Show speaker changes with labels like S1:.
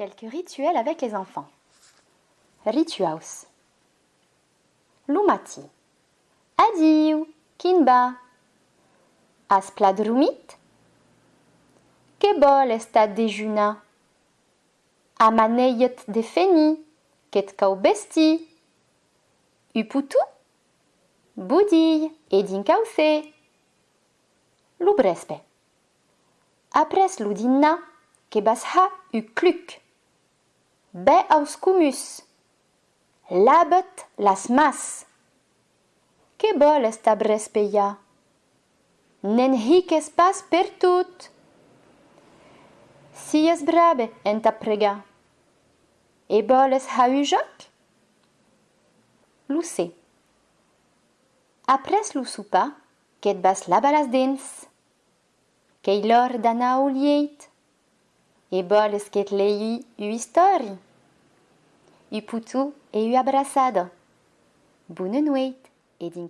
S1: Quelques rituels avec les enfants. Rituaus. Lumati. Adiu, kinba. As pladrumit? Que bol estat dejuna? Amaneiet de feni, ket kau besti? Uputu? Budille, edin kauce. Lubrespe. Apres ludinna, que basha be aus cumus. Labet las mas. Que bol est ab respeia? Nen hic es pas per tut. Si es brabe en ta prega. E bol es ha ujoc? Lucé. Après lo soupa, qu'et bas la balas dins, qu'ei l'or d'anar au lieit, E ket lei u histori. U putu e u abrasada. Bunun weit, e din.